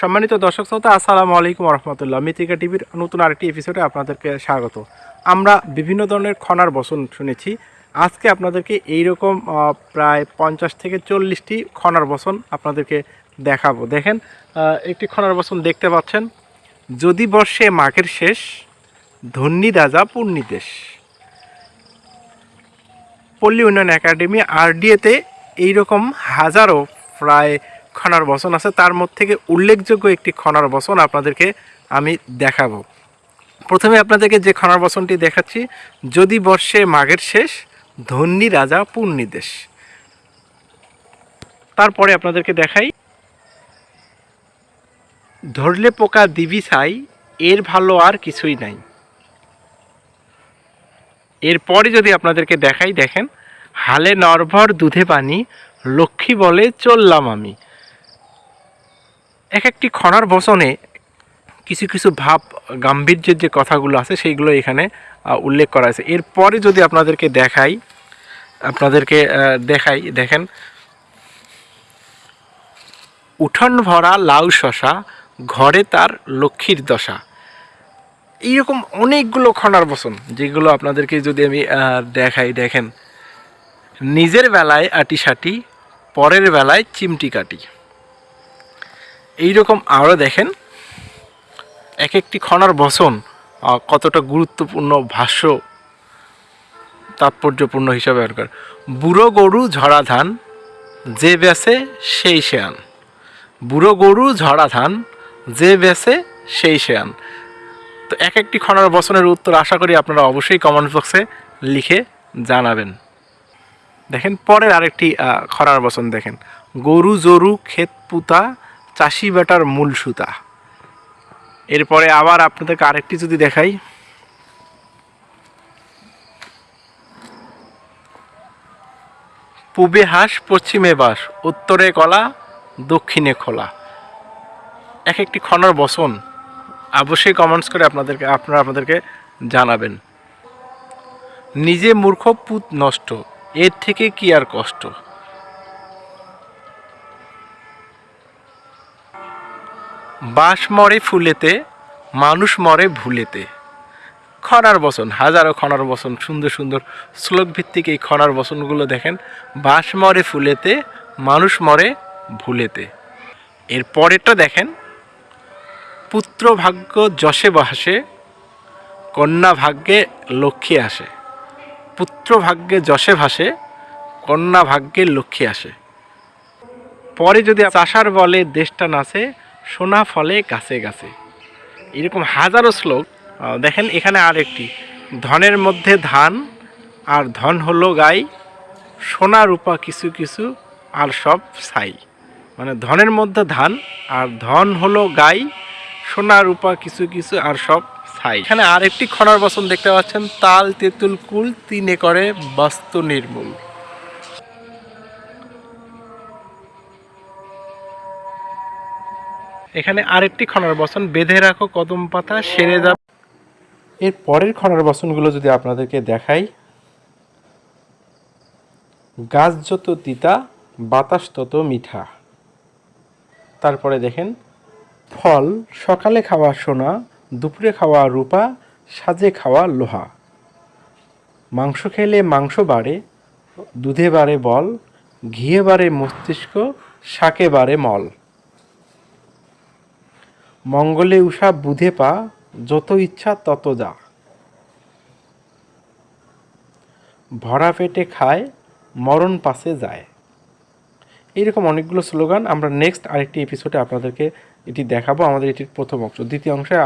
সম্মানিত দর্শক শ্রোতা আসসালামু আলাইকুম রহমতুল্লাহ মিতিকা টিভির নতুন আরেকটি এপিসোডে আপনাদেরকে স্বাগত। আমরা বিভিন্ন ধরনের খনার বসন শুনেছি। আজকে আপনাদেরকে এইরকম আহ, প্রায় পঞ্চাশ থেকে চল্লিশটি খনার বসন আপনাদেরকে দেখাবো। দেখেন একটি খনার বসন দেখতে পাচ্ছেন। যদি বর্ষে মাঘের শেষ ধন্যী রাজা পূর্ণী দেশ। পল্লী উন্নয়ন একাডেমি আরডিএতে এইরকম হাজারো প্রায় খনার বসন আছে। তার মধ্যে থেকে উল্লেখযোগ্য একটি খনার বসন আপনাদেরকে আমি দেখাবো। প্রথমে আপনাদেরকে যে খনার বসনটি দেখাচ্ছি, যদি বর্ষে মাঘের শেষ, ধন্যী রাজা পূর্ণী দেশ। তারপরে আপনাদেরকে দেখাই। ধরলে পোকা দিবি ছাই, এর ভালো আর কিছুই নাই। এরপরে যদি আপনাদেরকে দেখাই, দেখেন, হালে নরভর দুধে পানি, লক্ষ্মী বলে চললাম আমি। এক একটি খনার বসনে কিছু কিছু ভাব, গাম্ভীর্যের যে কথাগুলো আছে, সেইগুলো এখানে উল্লেখ করা আছে। এরপরে যদি আপনাদেরকে দেখাই আপনাদেরকে দেখাই, দেখেন। উঠোন ভরা লাউ শশা, ঘরে তার লক্ষ্মীর দশা। এইরকম অনেকগুলো খনার বসন যেগুলো আপনাদেরকে যদি আমি দেখাই, দেখেন। নিজের বেলায় আটি সাটি, পরের বেলায় চিমটি কাটি। এইরকম আরও দেখেন এক একটি খনার বসন কতটা গুরুত্বপূর্ণ ভাষ্য তাৎপর্যপূর্ণ হিসাবে ব্যবহার বুড়ো গরু ঝরা ধান যে বেসে সেই আন বুড়ো গরু ঝরা ধান যে বেসে সেই আন তো এক একটি খনার বসনের উত্তর আশা করি আপনারা অবশ্যই কমেন্ট বক্সে লিখে জানাবেন। দেখেন পরের আরেকটি আহ, খনার বসন দেখেন। গরু জরু ক্ষেত পুতা চাষি বেটার মূল সুতা। এরপরে আবার আপনাদেরকে আরেকটি যদি দেখাই। পূবে হাঁস, পশ্চিমে বাস উত্তরে কলা, দক্ষিণে খোলা। এক একটি খনার বসন অবশ্যই কমেন্টস করে আপনাদেরকে, আপনারা আপনাদেরকে জানাবেন। নিজে মূর্খ পুত নষ্ট, এর থেকে কি আর কষ্ট? বাঁশ মরে ফুলেতে, মানুষ মরে ভুলেতে। খনার বসন হাজারো খনার বসন সুন্দর সুন্দর শ্লোক ভিত্তিক এই খনার বসনগুলো দেখেন। বাঁশ মরে ফুলেতে, মানুষ মরে ভুলেতে। এর পরেরটা দেখেন, পুত্র ভাগ্য যশে বহাসে কন্যা ভাগ্যে লক্ষ্মী আসে। পুত্র ভাগ্যে যশে ভাসে, কন্যা ভাগ্যে লক্ষ্মী আসে। পরে যদি চাষার বলে দেশটা নাচে সোনা ফলে গাছে গাছে। এরকম হাজারো শ্লোক। দেখেন এখানে আরেকটি। ধনের মধ্যে ধান, আর ধন হলো গাই। সোনা, রূপা কিছু কিছু, আর সব ছাই। মানে ধনের মধ্যে ধান, আর ধন হলো গাই। সোনা, রূপা কিছু কিছু, আর সব ছাই। এখানে আরেকটি খনার বসন দেখতে পাচ্ছেন। তাল, তেঁতুল, কুল, তিনে করে বাস্তু নির্মূল। এখানে আরেকটি খনার বসন। বেঁধে রাখো কদম পাতা, সেরে যা। এর পরের খনার বসনগুলো যদি আপনাদেরকে দেখাই, গাছ যত তিতা, বাতাস তত মিঠা। তারপরে দেখেন, ফল, সকালে খাওয়া সোনা, দুপুরে খাওয়া রূপা, সাজে খাওয়া লোহা। মাংস খেলে মাংস বাড়ে, দুধে বাড়ে বল, ঘিয়ে বাড়ে মস্তিষ্ক, শাকে বাড়ে মল। মঙ্গলে উষা বুধে পা, যত ইচ্ছা তত যা। ভরা পেটে খায়, মরণ পাশে যায়। এইরকম অনেকগুলো স্লোগান আমরা নেক্সট আরেকটি এপিসোডে আপনাদেরকে এটি দেখাবো। আমাদের এটির প্রথম অংশ। দ্বিতীয় অংশে